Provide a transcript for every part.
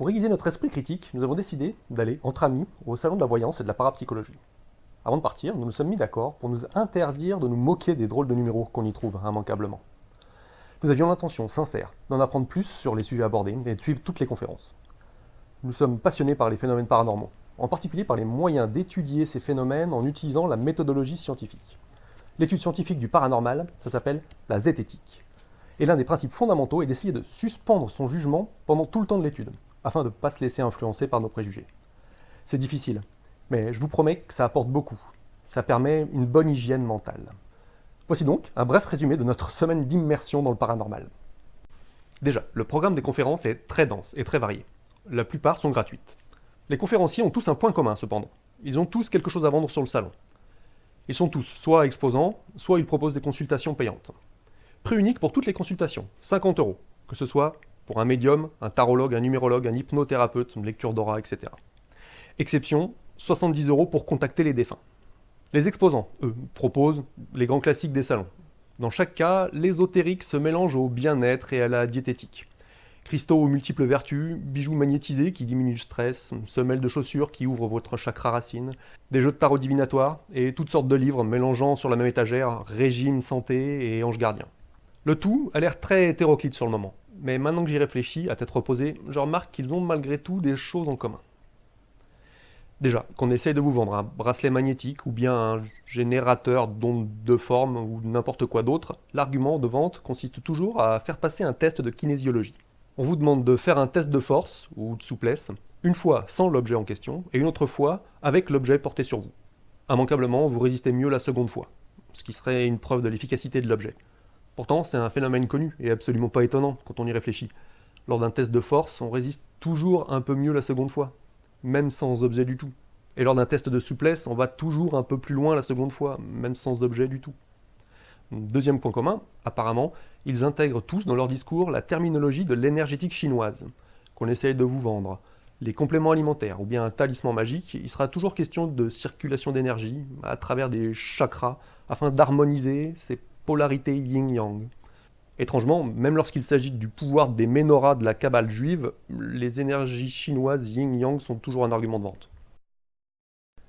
Pour aiguiser notre esprit critique, nous avons décidé d'aller, entre amis, au salon de la voyance et de la parapsychologie. Avant de partir, nous nous sommes mis d'accord pour nous interdire de nous moquer des drôles de numéros qu'on y trouve immanquablement. Nous avions l'intention sincère d'en apprendre plus sur les sujets abordés et de suivre toutes les conférences. Nous sommes passionnés par les phénomènes paranormaux, en particulier par les moyens d'étudier ces phénomènes en utilisant la méthodologie scientifique. L'étude scientifique du paranormal, ça s'appelle la zététique. Et l'un des principes fondamentaux est d'essayer de suspendre son jugement pendant tout le temps de l'étude, afin de ne pas se laisser influencer par nos préjugés. C'est difficile, mais je vous promets que ça apporte beaucoup. Ça permet une bonne hygiène mentale. Voici donc un bref résumé de notre semaine d'immersion dans le paranormal. Déjà, le programme des conférences est très dense et très varié. La plupart sont gratuites. Les conférenciers ont tous un point commun cependant. Ils ont tous quelque chose à vendre sur le salon. Ils sont tous soit exposants, soit ils proposent des consultations payantes. Prix unique pour toutes les consultations, 50 euros, que ce soit pour un médium, un tarologue, un numérologue, un hypnothérapeute, une lecture d'aura, etc. Exception, 70 euros pour contacter les défunts. Les exposants, eux, proposent les grands classiques des salons. Dans chaque cas, l'ésotérique se mélange au bien-être et à la diététique. Cristaux aux multiples vertus, bijoux magnétisés qui diminuent le stress, semelles de chaussures qui ouvrent votre chakra racine, des jeux de tarot divinatoires et toutes sortes de livres mélangeant sur la même étagère régime, santé et ange gardien. Le tout a l'air très hétéroclite sur le moment, mais maintenant que j'y réfléchis, à tête reposée, je remarque qu'ils ont malgré tout des choses en commun. Déjà, qu'on essaye de vous vendre un bracelet magnétique ou bien un générateur d'ondes de forme ou n'importe quoi d'autre, l'argument de vente consiste toujours à faire passer un test de kinésiologie. On vous demande de faire un test de force ou de souplesse, une fois sans l'objet en question et une autre fois avec l'objet porté sur vous. Immanquablement, vous résistez mieux la seconde fois, ce qui serait une preuve de l'efficacité de l'objet. Pourtant, c'est un phénomène connu et absolument pas étonnant quand on y réfléchit. Lors d'un test de force, on résiste toujours un peu mieux la seconde fois, même sans objet du tout. Et lors d'un test de souplesse, on va toujours un peu plus loin la seconde fois, même sans objet du tout. Deuxième point commun, apparemment, ils intègrent tous dans leur discours la terminologie de l'énergétique chinoise, qu'on essaye de vous vendre. Les compléments alimentaires ou bien un talisman magique, il sera toujours question de circulation d'énergie à travers des chakras afin d'harmoniser ces yin-yang. Étrangement, même lorsqu'il s'agit du pouvoir des menorahs de la cabale juive, les énergies chinoises yin-yang sont toujours un argument de vente.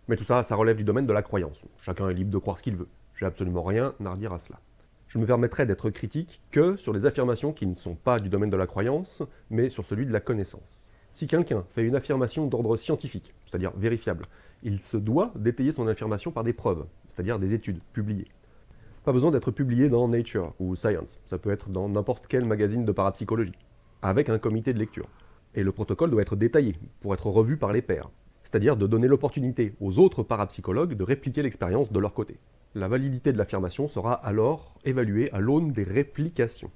Mais tout ça, ça relève du domaine de la croyance. Chacun est libre de croire ce qu'il veut. J'ai absolument rien à redire à cela. Je me permettrai d'être critique que sur les affirmations qui ne sont pas du domaine de la croyance, mais sur celui de la connaissance. Si quelqu'un fait une affirmation d'ordre scientifique, c'est-à-dire vérifiable, il se doit d'étayer son affirmation par des preuves, c'est-à-dire des études publiées. Pas besoin d'être publié dans Nature ou Science, ça peut être dans n'importe quel magazine de parapsychologie, avec un comité de lecture. Et le protocole doit être détaillé, pour être revu par les pairs, c'est-à-dire de donner l'opportunité aux autres parapsychologues de répliquer l'expérience de leur côté. La validité de l'affirmation sera alors évaluée à l'aune des réplications.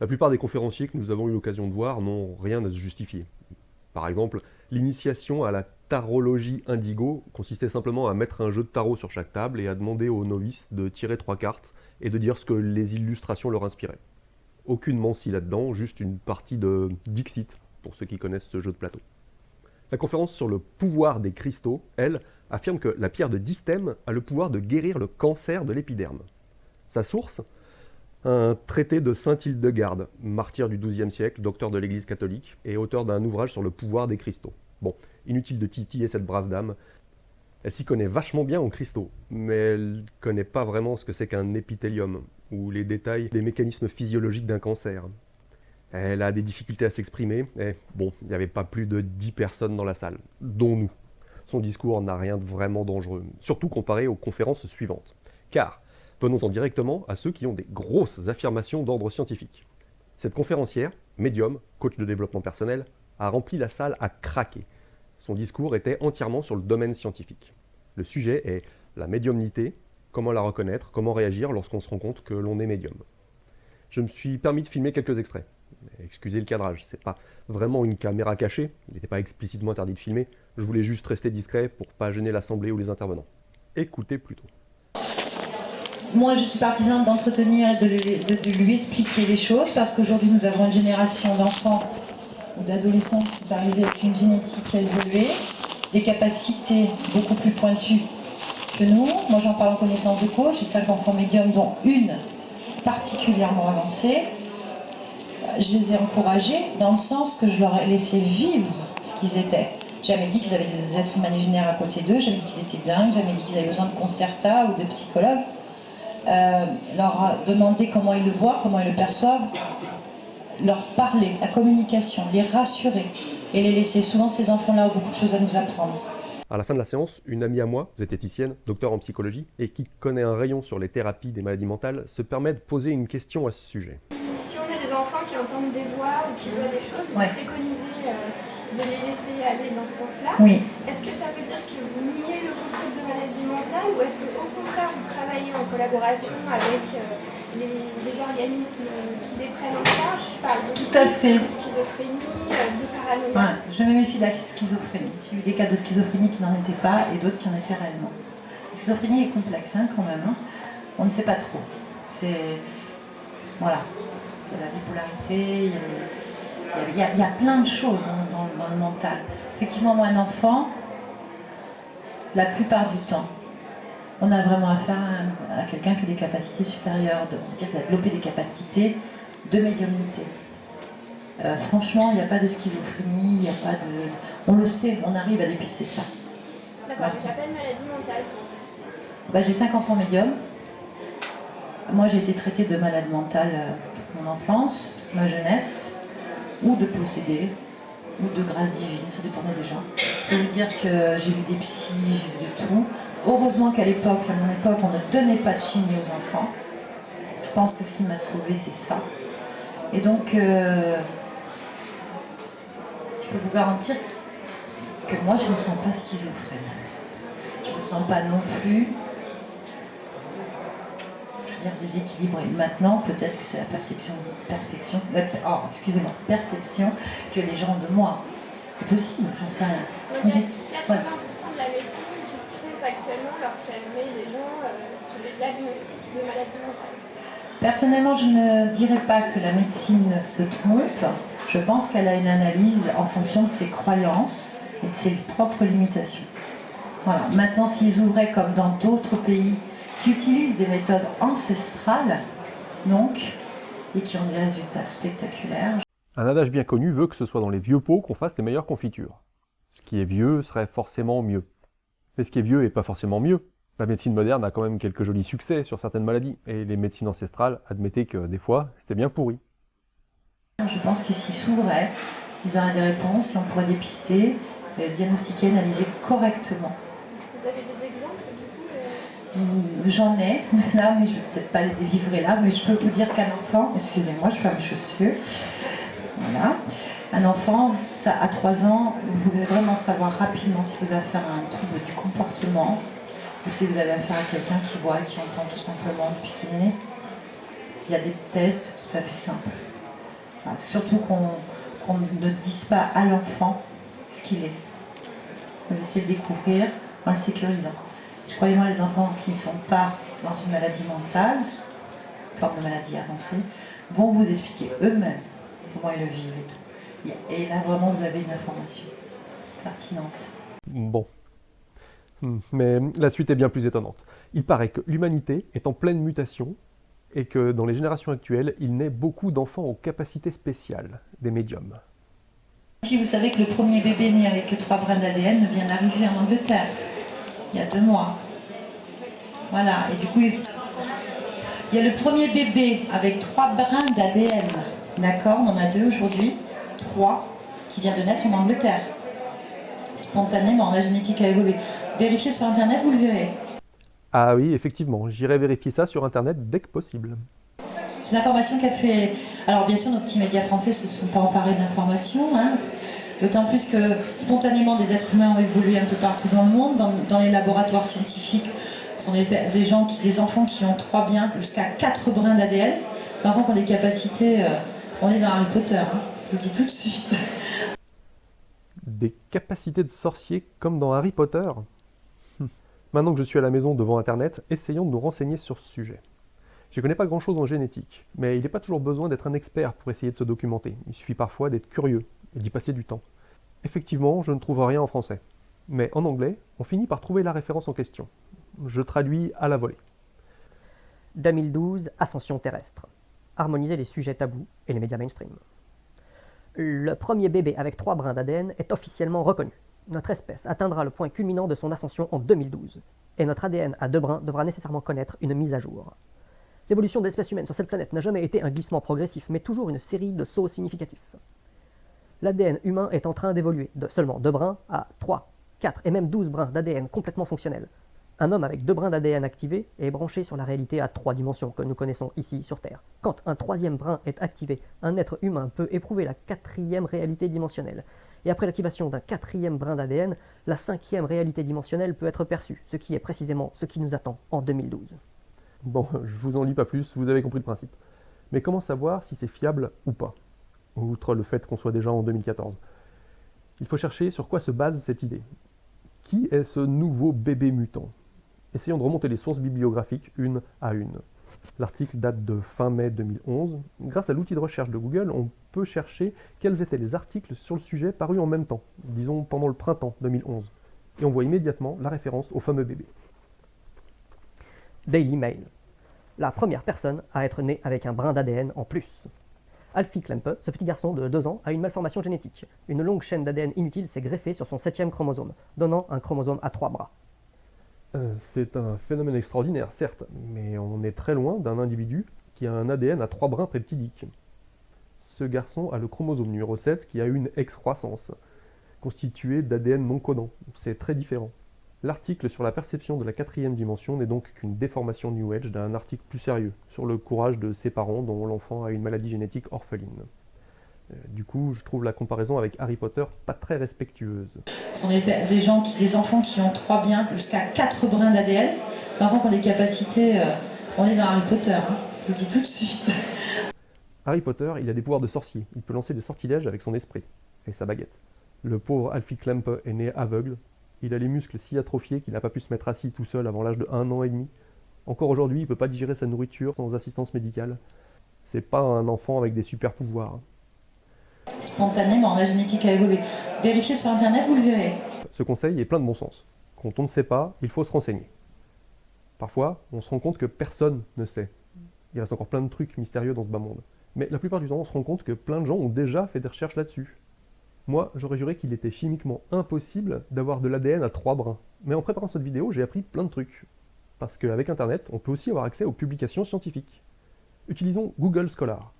La plupart des conférenciers que nous avons eu l'occasion de voir n'ont rien à se justifier. Par exemple, l'initiation à la tarologie indigo consistait simplement à mettre un jeu de tarot sur chaque table et à demander aux novices de tirer trois cartes et de dire ce que les illustrations leur inspiraient. Aucune mancie là-dedans, juste une partie de Dixit, pour ceux qui connaissent ce jeu de plateau. La conférence sur le pouvoir des cristaux, elle, affirme que la pierre de distème a le pouvoir de guérir le cancer de l'épiderme. Sa source? Un traité de Saint Hildegarde, martyr du XIIe siècle, docteur de l'Église catholique, et auteur d'un ouvrage sur le pouvoir des cristaux. Bon, inutile de titiller cette brave dame. Elle s'y connaît vachement bien en cristaux, mais elle connaît pas vraiment ce que c'est qu'un épithélium, ou les détails des mécanismes physiologiques d'un cancer. Elle a des difficultés à s'exprimer, et bon, il n'y avait pas plus de 10 personnes dans la salle, dont nous. Son discours n'a rien de vraiment dangereux, surtout comparé aux conférences suivantes. Car, venons-en directement à ceux qui ont des grosses affirmations d'ordre scientifique. Cette conférencière, médium, coach de développement personnel, a rempli la salle à craquer. Son discours était entièrement sur le domaine scientifique. Le sujet est la médiumnité, comment la reconnaître, comment réagir lorsqu'on se rend compte que l'on est médium. Je me suis permis de filmer quelques extraits. Excusez le cadrage, c'est pas vraiment une caméra cachée, il n'était pas explicitement interdit de filmer, je voulais juste rester discret pour pas gêner l'assemblée ou les intervenants. Écoutez plutôt. Moi, je suis partisane d'entretenir et de, lui expliquer les choses parce qu'aujourd'hui, nous avons une génération d'enfants d'adolescents qui sont arrivés avec une génétique évoluée, des capacités beaucoup plus pointues que nous. Moi, j'en parle en connaissance de cause. J'ai cinq enfants médiums, dont une particulièrement avancée je les ai encouragés dans le sens que je leur ai laissé vivre ce qu'ils étaient. Jamais dit qu'ils avaient des êtres imaginaires à côté d'eux, jamais dit qu'ils étaient dingues, jamais dit qu'ils avaient besoin de concerta ou de psychologues. Euh, leur demander comment ils le voient, comment ils le perçoivent, leur parler, la communication, les rassurer et les laisser. Souvent, ces enfants-là ont beaucoup de choses à nous apprendre. À la fin de la séance, une amie à moi, zététicienne, docteur en psychologie, et qui connaît un rayon sur les thérapies des maladies mentales, se permet de poser une question à ce sujet. Si on a des enfants qui entendent des voix ou qui voient des choses, vous préconisez euh, de les laisser aller dans ce sens-là. Oui. Est-ce que ça veut dire que vous niez le concept de maladie mentale ou est-ce qu'au contraire vous travaillez en collaboration avec euh, les, organismes qui les prennent en charge? Je parle de, Tout à fait. de schizophrénie, de paranoïa. je me méfie de la schizophrénie. J'ai eu des cas de schizophrénie qui n'en étaient pas et d'autres qui en étaient réellement. La schizophrénie est complexe hein, quand même. Hein. On ne sait pas trop. C'est. Voilà. Il y a la bipolarité, il y a, il y a, plein de choses hein, dans, dans le mental. Effectivement, moi, un enfant, la plupart du temps, on a vraiment affaire à, quelqu'un qui a des capacités supérieures, de dire qu'il a développé des capacités de médiumnité. Euh, franchement, il n'y a pas de schizophrénie, il n'y a pas de... On le sait, on arrive à dépister ça. D'accord, tu appelles maladie mentale bah, J'ai cinq enfants médiums. Moi, j'ai été traitée de malade mentale euh, toute mon enfance, toute ma jeunesse, ou de possédé, ou de grâce divine, ça dépendait des gens. Je veux dire que j'ai vu des psys, j'ai vu de tout. Heureusement qu'à l'époque, à mon époque, on ne donnait pas de chimie aux enfants. Je pense que ce qui m'a sauvé, c'est ça. Et donc, euh, je peux vous garantir que moi, je ne me sens pas schizophrène. Je ne me sens pas non plus, je veux dire, déséquilibrée. Maintenant, peut-être que c'est la perception, perfection, euh, oh, excusez-moi, perception que les gens ont de moi. C'est possible, j'en sais rien actuellement lorsqu'elle met les gens euh, sous des diagnostics de maladies mentales Personnellement, je ne dirais pas que la médecine se trompe. Je pense qu'elle a une analyse en fonction de ses croyances et de ses propres limitations. Voilà. Maintenant, s'ils ouvraient comme dans d'autres pays qui utilisent des méthodes ancestrales, donc, et qui ont des résultats spectaculaires. Un adage bien connu veut que ce soit dans les vieux pots qu'on fasse les meilleures confitures. Ce qui est vieux serait forcément mieux. Mais ce qui est vieux n'est pas forcément mieux. La médecine moderne a quand même quelques jolis succès sur certaines maladies, et les médecines ancestrales admettaient que des fois, c'était bien pourri. Je pense qu'ils s'y s'ouvraient, ils auraient des réponses, et on pourrait dépister, euh, diagnostiquer, analyser correctement. Vous avez des exemples du coup euh J'en ai, là, mais je ne vais peut-être pas les délivrer là, mais je peux vous dire qu'un enfant, excusez-moi, je fais mes chaussures, voilà. Un enfant, ça, à 3 ans, vous pouvez vraiment savoir rapidement si vous avez affaire à un trouble du comportement ou si vous avez affaire à quelqu'un qui voit et qui entend tout simplement depuis qu'il est né. Il y a des tests tout à fait simples. surtout qu'on ne dise pas à l'enfant ce qu'il est. On essaie de découvrir en le sécurisant. Croyez-moi, les enfants qui ne sont pas dans une maladie mentale, forme de maladie avancée, vont vous expliquer eux-mêmes comment ils le vivent et tout. Et là, vraiment, vous avez une information pertinente. Bon. Hmm, mais la suite est bien plus étonnante. Il paraît que l'humanité est en pleine mutation et que dans les générations actuelles, il naît beaucoup d'enfants aux capacités spéciales, des médiums. Si vous savez que le premier bébé né avec trois brins d'ADN vient d'arriver en Angleterre, il y a deux mois. Voilà, et du coup, il y a le premier bébé avec trois brins d'ADN D'accord, on en a deux aujourd'hui, trois, qui vient de naître en Angleterre. Spontanément, la génétique a évolué. Vérifiez sur Internet, vous le verrez. Ah oui, effectivement, j'irai vérifier ça sur Internet dès que possible. C'est une information qu'a fait... Alors bien sûr, nos petits médias français ne se sont pas emparés de l'information, hein. D'autant plus que spontanément des êtres humains ont évolué un peu partout dans le monde, dans, les laboratoires scientifiques, ce sont des, gens des enfants qui ont trois biens, jusqu'à quatre brins d'ADN, des enfants qui ont des capacités... Euh, on est dans Harry Potter, hein. je vous le dis tout de suite. Des capacités de sorcier comme dans Harry Potter. Maintenant que je suis à la maison devant Internet, essayons de nous renseigner sur ce sujet. Je ne connais pas grand-chose en génétique, mais il n'est pas toujours besoin d'être un expert pour essayer de se documenter. Il suffit parfois d'être curieux et d'y passer du temps. Effectivement, je ne trouve rien en français. Mais en anglais, on finit par trouver la référence en question. Je traduis à la volée. 2012, Ascension terrestre. harmoniser les sujets tabous et les médias mainstream. Le premier bébé avec trois brins d'ADN est officiellement reconnu. Notre espèce atteindra le point culminant de son ascension en 2012, et notre ADN à deux brins devra nécessairement connaître une mise à jour. L'évolution de l'espèce humaine sur cette planète n'a jamais été un glissement progressif, mais toujours une série de sauts significatifs. L'ADN humain est en train d'évoluer de seulement deux brins à 3, 4 et même 12 brins d'ADN complètement fonctionnels. Un homme avec deux brins d'ADN activés est branché sur la réalité à trois dimensions que nous connaissons ici sur Terre. Quand un troisième brin est activé, un être humain peut éprouver la quatrième réalité dimensionnelle. Et après l'activation d'un quatrième brin d'ADN, la cinquième réalité dimensionnelle peut être perçue, ce qui est précisément ce qui nous attend en 2012. Bon, je vous en lis pas plus, vous avez compris le principe. Mais comment savoir si c'est fiable ou pas? Outre le fait qu'on soit déjà en 2014. Il faut chercher sur quoi se base cette idée. Qui est ce nouveau bébé mutant? Essayons de remonter les sources bibliographiques une à une. L'article date de fin mai 2011. Grâce à l'outil de recherche de Google, on peut chercher quels étaient les articles sur le sujet parus en même temps, disons pendant le printemps 2011. Et on voit immédiatement la référence au fameux bébé. Daily Mail. La première personne à être née avec un brin d'ADN en plus. Alfie Klempe, ce petit garçon de 2 ans, a une malformation génétique. Une longue chaîne d'ADN inutile s'est greffée sur son septième chromosome, donnant un chromosome à trois bras. Euh, c'est un phénomène extraordinaire, certes, mais on est très loin d'un individu qui a un ADN à trois brins peptidiques. Ce garçon a le chromosome numéro 7 qui a une excroissance, constituée d'ADN non codant. C'est très différent. L'article sur la perception de la quatrième dimension n'est donc qu'une déformation New Age d'un article plus sérieux, sur le courage de ses parents dont l'enfant a une maladie génétique orpheline. Euh, du coup, je trouve la comparaison avec Harry Potter pas très respectueuse. Ce sont des, des gens qui, des enfants qui ont trois biens, jusqu'à quatre brins d'ADN. Des enfants qui ont des capacités. euh, on est dans Harry Potter, hein, je vous le dis tout de suite. Harry Potter, il a des pouvoirs de sorcier. Il peut lancer des sortilèges avec son esprit et sa baguette. Le pauvre Alfie Klempe est né aveugle. Il a les muscles si atrophiés qu'il n'a pas pu se mettre assis tout seul avant l'âge de 1 an et demi. Encore aujourd'hui, il peut pas digérer sa nourriture sans assistance médicale. C'est pas un enfant avec des super pouvoirs. Spontanément, la génétique a évolué. Vérifiez sur Internet, vous le verrez. Ce conseil est plein de bon sens. Quand on ne sait pas, il faut se renseigner. Parfois, on se rend compte que personne ne sait. Il reste encore plein de trucs mystérieux dans ce bas monde. Mais la plupart du temps, on se rend compte que plein de gens ont déjà fait des recherches là-dessus. Moi, j'aurais juré qu'il était chimiquement impossible d'avoir de l'ADN à trois brins. Mais en préparant cette vidéo, j'ai appris plein de trucs. Parce qu'avec Internet, on peut aussi avoir accès aux publications scientifiques. Utilisons Google Scholar.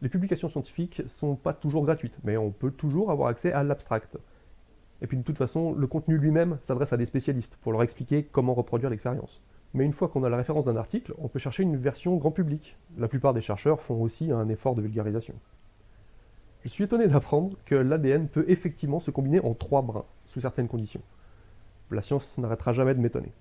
Les publications scientifiques sont pas toujours gratuites, mais on peut toujours avoir accès à l'abstract. Et puis de toute façon, le contenu lui-même s'adresse à des spécialistes pour leur expliquer comment reproduire l'expérience. Mais une fois qu'on a la référence d'un article, on peut chercher une version grand public. La plupart des chercheurs font aussi un effort de vulgarisation. Je suis étonné d'apprendre que l'ADN peut effectivement se combiner en trois brins, sous certaines conditions. La science n'arrêtera jamais de m'étonner.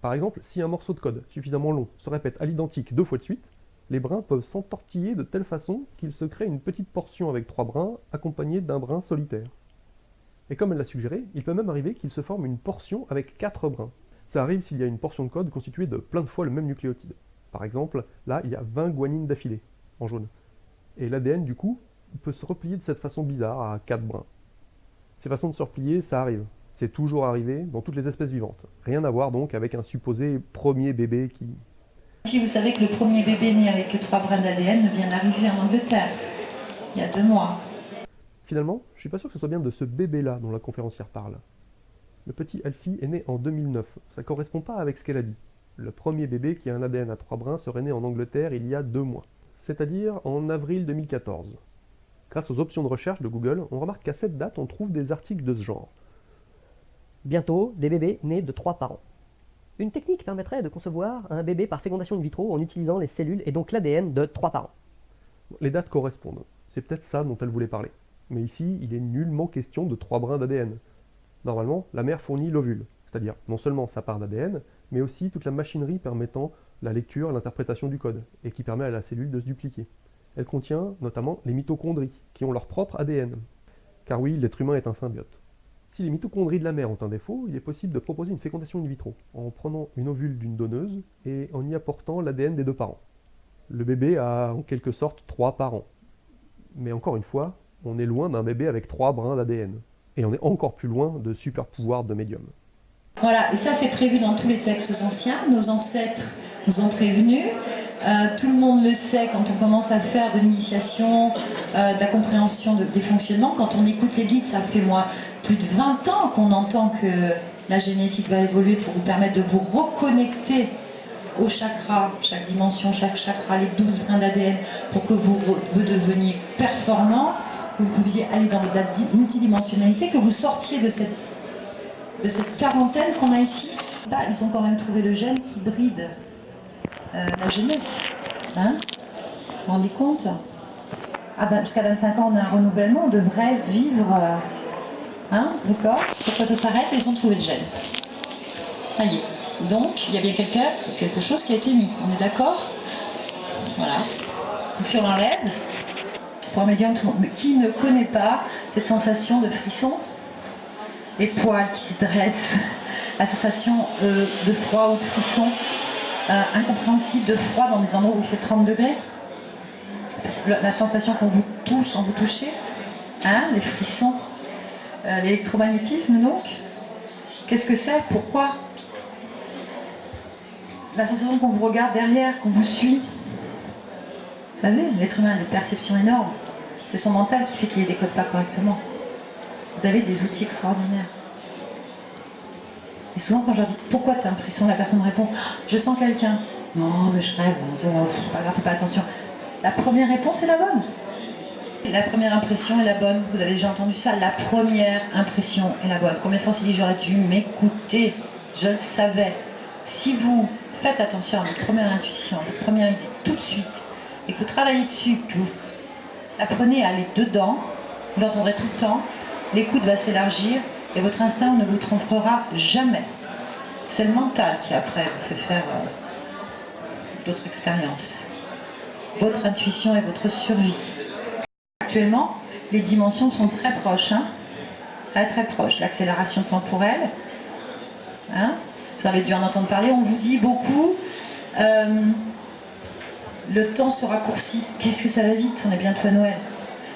Par exemple, si un morceau de code suffisamment long se répète à l'identique deux fois de suite, les brins peuvent s'entortiller de telle façon qu'il se crée une petite portion avec trois brins accompagnée d'un brin solitaire. Et comme elle l'a suggéré, il peut même arriver qu'il se forme une portion avec quatre brins. Ça arrive s'il y a une portion de code constituée de plein de fois le même nucléotide. Par exemple, là, il y a 20 guanines d'affilée, en jaune. Et l'ADN, du coup, peut se replier de cette façon bizarre à quatre brins. Ces façons de se replier, ça arrive. C'est toujours arrivé dans toutes les espèces vivantes. Rien à voir donc avec un supposé premier bébé qui... Si vous savez que le premier bébé né avec trois brins d'ADN vient d'arriver en Angleterre, il y a deux mois. Finalement, je suis pas sûr que ce soit bien de ce bébé-là dont la conférencière parle. Le petit Alfie est né en 2009. Ça correspond pas avec ce qu'elle a dit. Le premier bébé qui a un ADN à trois brins serait né en Angleterre il y a deux mois. C'est-à-dire en avril 2014. Grâce aux options de recherche de Google, on remarque qu'à cette date, on trouve des articles de ce genre. Bientôt, des bébés nés de trois parents. Une technique permettrait de concevoir un bébé par fécondation in vitro en utilisant les cellules et donc l'ADN de trois parents. Les dates correspondent. C'est peut-être ça dont elle voulait parler. Mais ici, il est nullement question de trois brins d'ADN. Normalement, la mère fournit l'ovule, c'est-à-dire non seulement sa part d'ADN, mais aussi toute la machinerie permettant la lecture et l'interprétation du code, et qui permet à la cellule de se dupliquer. Elle contient notamment les mitochondries, qui ont leur propre ADN. Car oui, l'être humain est un symbiote. Si les mitochondries de la mère ont un défaut, il est possible de proposer une fécondation in vitro, en prenant une ovule d'une donneuse et en y apportant l'ADN des deux parents. Le bébé a en quelque sorte trois parents. Mais encore une fois, on est loin d'un bébé avec trois brins d'ADN. Et on est encore plus loin de super pouvoirs de médium. Voilà, et ça c'est prévu dans tous les textes anciens. Nos ancêtres nous ont prévenus. Euh, tout le monde le sait quand on commence à faire de l'initiation, euh, de la compréhension des fonctionnements. Quand on écoute les guides, ça fait moi plus de 20 ans qu'on entend que la génétique va évoluer pour vous permettre de vous reconnecter au chakra, chaque dimension, chaque chakra, les 12 brins d'ADN, pour que vous, vous deveniez performant, que vous pouviez aller dans la multidimensionnalité, que vous sortiez de cette, quarantaine qu'on a ici. Bah, ils ont quand même trouvé le gène qui bride euh, la jeunesse. Hein vous vous rendez compte? Ah ben, Jusqu'à 25 ans, on a un renouvellement, on devrait vivre... Euh, hein D'accord? Pourquoi ça s'arrête? Ils ont trouvé le gène. Ça y est. Donc, il y a bien quelqu'un, quelque chose qui a été mis. On est d'accord? Voilà. Donc si on l'enlève, pour un médium, qui ne connaît pas cette sensation de frisson? Les poils qui se dressent, la sensation euh, de froid ou de frisson euh, incompréhensible de froid dans des endroits où il fait 30 degrés La sensation qu'on vous touche sans vous toucher hein, Les frissons euh, L'électromagnétisme donc Qu'est-ce que c'est? Pourquoi? La sensation qu'on vous regarde derrière, qu'on vous suit. Vous savez, l'être humain a des perceptions énormes. C'est son mental qui fait qu'il ne décode pas correctement. Vous avez des outils extraordinaires. Et souvent, quand je leur dis pourquoi tu as l'impression, la personne répond Je sens quelqu'un. Non, mais je rêve, pas grave, fais pas attention. La première réponse est la bonne. La première impression est la bonne. Vous avez déjà entendu ça La première impression est la bonne. Combien de fois on s'est dit J'aurais dû m'écouter? Je le savais. Si vous faites attention à votre première intuition, votre première idée tout de suite, et que vous travaillez dessus, que vous apprenez à aller dedans, vous l'entendrez tout le temps, l'écoute va s'élargir et votre instinct ne vous trompera jamais. C'est le mental qui après vous fait faire euh, d'autres expériences. Votre intuition et votre survie. Actuellement, les dimensions sont très proches, hein. très très proches. L'accélération temporelle, hein, vous avez dû en entendre parler, on vous dit beaucoup, euh, le temps se raccourcit. Qu'est-ce que ça va vite? On est bientôt à Noël.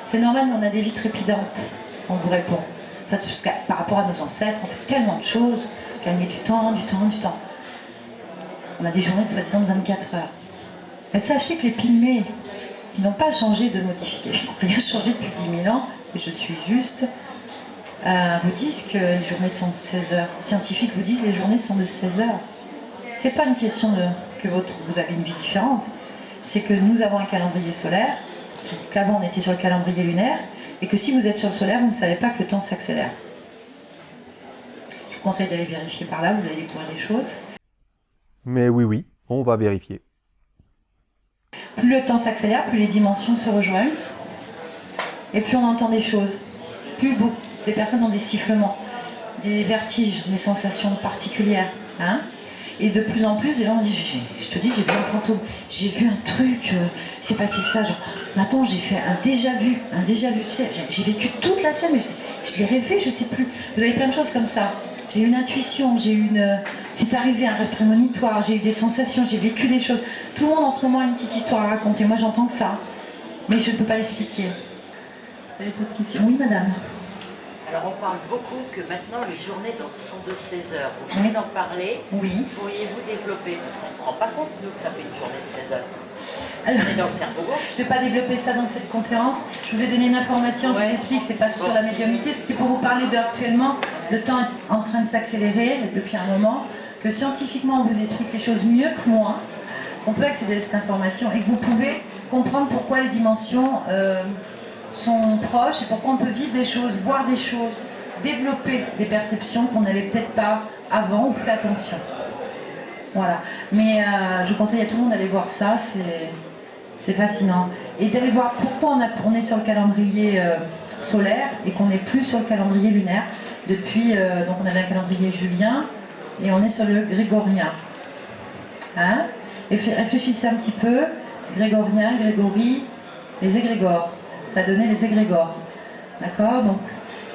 C'est normal, mais on a des vies trépidantes, on vous répond. Par rapport à nos ancêtres, on fait tellement de choses, gagner du temps, du temps, du temps. On a des journées de soi-disant de 24 heures. Mais sachez que les pygmées, qui n'ont pas changé de modification, rien changé depuis 10 000 ans, et je suis juste, euh, vous disent que les journées sont de 16 heures. Les scientifiques vous disent que les journées sont de 16 heures. C'est pas une question de que votre, vous avez une vie différente. C'est que nous avons un calendrier solaire, qu'avant on était sur le calendrier lunaire, et que si vous êtes sur le solaire, vous ne savez pas que le temps s'accélère. Je vous conseille d'aller vérifier par là, vous allez découvrir des choses. Mais oui, oui, on va vérifier. Plus le temps s'accélère, plus les dimensions se rejoignent, et plus on entend des choses. Plus, beau, des personnes ont des sifflements, des vertiges, des sensations particulières. Hein et de plus en plus, les gens disent, je te dis, j'ai vu un fantôme, j'ai vu un truc, euh, c'est passé ça, genre, attends, j'ai fait un déjà vu, un déjà vu, j'ai vécu toute la scène, mais je, l'ai rêvé, je sais plus. Vous avez plein de choses comme ça. J'ai une intuition, j'ai eu une... C'est arrivé un rêve prémonitoire, j'ai eu des sensations, j'ai vécu des choses. Tout le monde en ce moment a une petite histoire à raconter, moi j'entends que ça, mais je ne peux pas l'expliquer. Vous avez d'autres questions Oui, madame alors on parle beaucoup que maintenant les journées sont de 16 heures. Vous venez d'en parler. Oui. Pourriez-vous développer Parce qu'on ne se rend pas compte, nous, que ça fait une journée de 16 heures. Alors, on est dans le cerveau gauche. Je ne vais pas développer ça dans cette conférence. Je vous ai donné une information, je vous explique, c'est pas sur la médiumnité, c'était pour vous parler d'actuellement, le temps est en train de s'accélérer depuis un moment, que scientifiquement on vous explique les choses mieux que moi, on peut accéder à cette information et que vous pouvez comprendre pourquoi les dimensions... Euh, sont proches et pourquoi on peut vivre des choses, voir des choses, développer des perceptions qu'on n'avait peut-être pas avant ou fait attention. Voilà. Mais euh, je conseille à tout le monde d'aller voir ça, c'est fascinant. Et d'aller voir pourquoi on, est sur le calendrier euh, solaire et qu'on n'est plus sur le calendrier lunaire. Depuis, euh, donc on avait un calendrier julien et on est sur le grégorien. Hein? Et réfléchissez un petit peu, grégorien, grégory, les égrégores ça donnait les égrégores. D'accord Donc,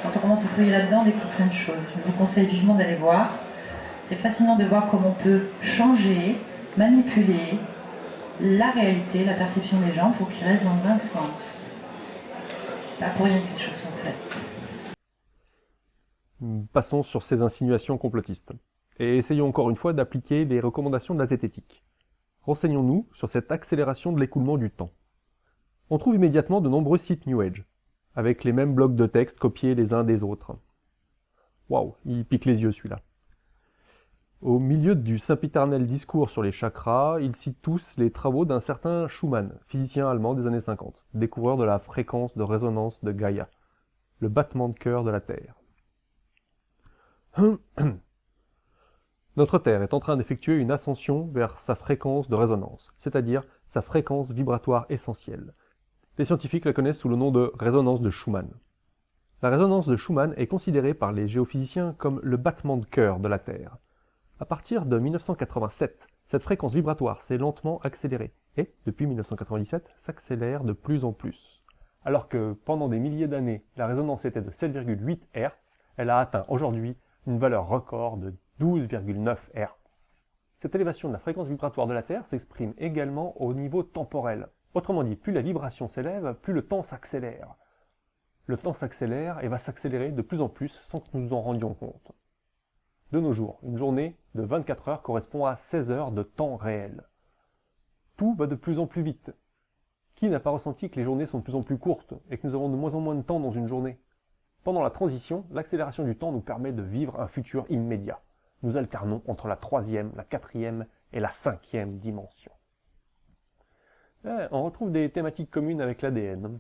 quand on commence à fouiller là-dedans, on découvre plein de choses. Je vous conseille vivement d'aller voir. C'est fascinant de voir comment on peut changer, manipuler la réalité, la perception des gens pour qu'ils restent dans un sens. Pas pour rien que les choses sont faites. Passons sur ces insinuations complotistes. Et essayons encore une fois d'appliquer les recommandations de la zététique. Renseignons-nous sur cette accélération de l'écoulement du temps. On trouve immédiatement de nombreux sites New Age, avec les mêmes blocs de texte copiés les uns des autres. Waouh, il pique les yeux celui-là. Au milieu du sempiternel discours sur les chakras, ils citent tous les travaux d'un certain Schumann, physicien allemand des années 50, découvreur de la fréquence de résonance de Gaïa, le battement de cœur de la Terre. Notre Terre est en train d'effectuer une ascension vers sa fréquence de résonance, c'est-à-dire sa fréquence vibratoire essentielle. Les scientifiques la connaissent sous le nom de résonance de Schumann. La résonance de Schumann est considérée par les géophysiciens comme le battement de cœur de la Terre. À partir de 1987, cette fréquence vibratoire s'est lentement accélérée et, depuis 1997, s'accélère de plus en plus. Alors que pendant des milliers d'années, la résonance était de 7,8 Hz, elle a atteint aujourd'hui une valeur record de 12,9 Hz. Cette élévation de la fréquence vibratoire de la Terre s'exprime également au niveau temporel. Autrement dit, plus la vibration s'élève, plus le temps s'accélère. Le temps s'accélère et va s'accélérer de plus en plus sans que nous nous en rendions compte. De nos jours, une journée de 24 heures correspond à 16 heures de temps réel. Tout va de plus en plus vite. Qui n'a pas ressenti que les journées sont de plus en plus courtes et que nous avons de moins en moins de temps dans une journée? Pendant la transition, l'accélération du temps nous permet de vivre un futur immédiat. Nous alternons entre la troisième, la quatrième et la cinquième dimension. On retrouve des thématiques communes avec l'ADN.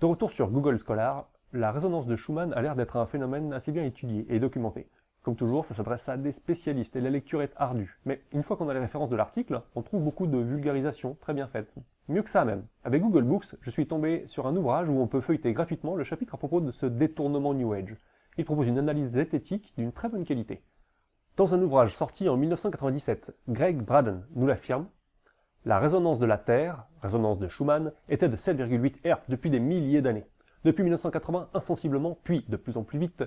De retour sur Google Scholar, la résonance de Schumann a l'air d'être un phénomène assez bien étudié et documenté. Comme toujours, ça s'adresse à des spécialistes et la lecture est ardue. Mais une fois qu'on a les références de l'article, on trouve beaucoup de vulgarisation très bien faite. Mieux que ça même. Avec Google Books, je suis tombé sur un ouvrage où on peut feuilleter gratuitement le chapitre à propos de ce détournement New Age. Il propose une analyse zététique d'une très bonne qualité. Dans un ouvrage sorti en 1997, Greg Braden nous l'affirme, la résonance de la Terre, résonance de Schumann, était de 7,8 Hz depuis des milliers d'années. Depuis 1980, insensiblement, puis de plus en plus vite,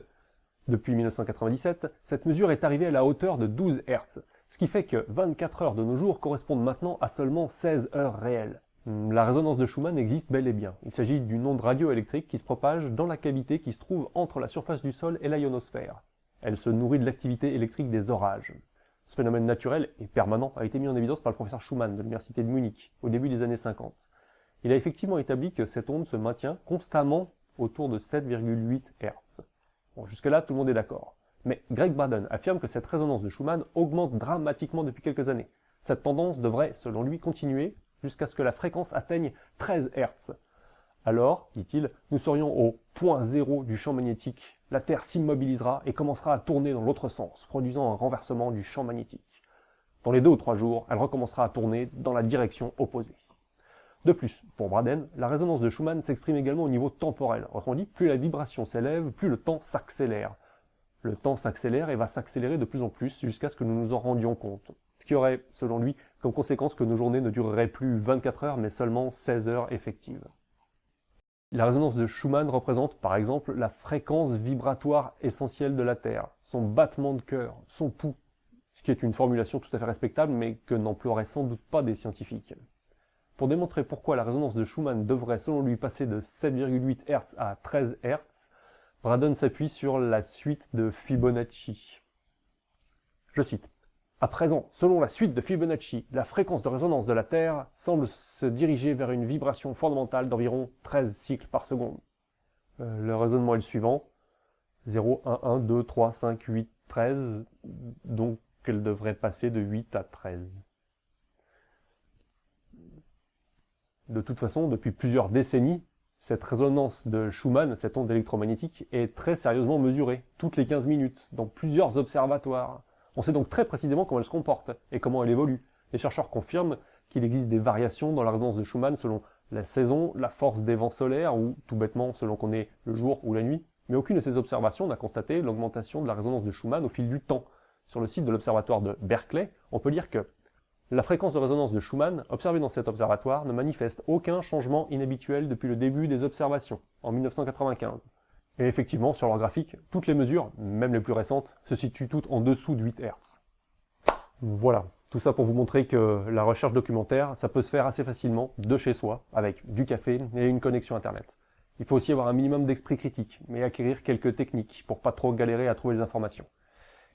depuis 1997, cette mesure est arrivée à la hauteur de 12 Hz, ce qui fait que 24 heures de nos jours correspondent maintenant à seulement 16 heures réelles. Hmm, la résonance de Schumann existe bel et bien. Il s'agit d'une onde radioélectrique qui se propage dans la cavité qui se trouve entre la surface du sol et la ionosphère. Elle se nourrit de l'activité électrique des orages. Ce phénomène naturel et permanent a été mis en évidence par le professeur Schumann de l'université de Munich au début des années 50. Il a effectivement établi que cette onde se maintient constamment autour de 7,8 Hz. Jusque-là, tout le monde est d'accord. Mais Greg Braden affirme que cette résonance de Schumann augmente dramatiquement depuis quelques années. Cette tendance devrait, selon lui, continuer jusqu'à ce que la fréquence atteigne 13 Hz. Alors, dit-il, nous serions au point zéro du champ magnétique. La Terre s'immobilisera et commencera à tourner dans l'autre sens, produisant un renversement du champ magnétique. Dans les deux ou trois jours, elle recommencera à tourner dans la direction opposée. De plus, pour Braden, la résonance de Schumann s'exprime également au niveau temporel. Autrement dit, plus la vibration s'élève, plus le temps s'accélère. Le temps s'accélère et va s'accélérer de plus en plus jusqu'à ce que nous nous en rendions compte. Ce qui aurait, selon lui, comme conséquence que nos journées ne dureraient plus 24 heures, mais seulement 16 heures effectives. La résonance de Schumann représente, par exemple, la fréquence vibratoire essentielle de la Terre, son battement de cœur, son pouls, ce qui est une formulation tout à fait respectable, mais que n'emploieraient sans doute pas des scientifiques. Pour démontrer pourquoi la résonance de Schumann devrait selon lui passer de 7,8 Hz à 13 Hz, Braden s'appuie sur la suite de Fibonacci. Je cite. À présent, selon la suite de Fibonacci, la fréquence de résonance de la Terre semble se diriger vers une vibration fondamentale d'environ 13 cycles par seconde. Euh, le raisonnement est le suivant. 0, 1, 1, 2, 3, 5, 8, 13. Donc elle devrait passer de 8 à 13. De toute façon, depuis plusieurs décennies, cette résonance de Schumann, cette onde électromagnétique, est très sérieusement mesurée, toutes les 15 minutes, dans plusieurs observatoires. On sait donc très précisément comment elle se comporte et comment elle évolue. Les chercheurs confirment qu'il existe des variations dans la résonance de Schumann selon la saison, la force des vents solaires, ou tout bêtement selon qu'on est le jour ou la nuit. Mais aucune de ces observations n'a constaté l'augmentation de la résonance de Schumann au fil du temps. Sur le site de l'observatoire de Berkeley, on peut lire que la fréquence de résonance de Schumann, observée dans cet observatoire, ne manifeste aucun changement inhabituel depuis le début des observations, en 1995. Et effectivement, sur leur graphique, toutes les mesures, même les plus récentes, se situent toutes en dessous de 8 Hz. Voilà, tout ça pour vous montrer que la recherche documentaire, ça peut se faire assez facilement, de chez soi, avec du café et une connexion Internet. Il faut aussi avoir un minimum d'esprit critique, mais acquérir quelques techniques pour pas trop galérer à trouver les informations.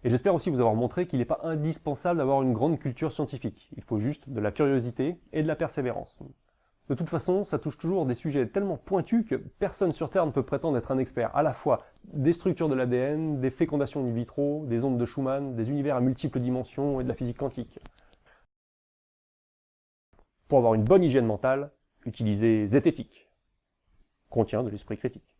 Et j'espère aussi vous avoir montré qu'il n'est pas indispensable d'avoir une grande culture scientifique. Il faut juste de la curiosité et de la persévérance. De toute façon, ça touche toujours des sujets tellement pointus que personne sur Terre ne peut prétendre être un expert à la fois des structures de l'ADN, des fécondations in vitro, des ondes de Schumann, des univers à multiples dimensions et de la physique quantique. Pour avoir une bonne hygiène mentale, utilisez Zététique. Contient de l'esprit critique.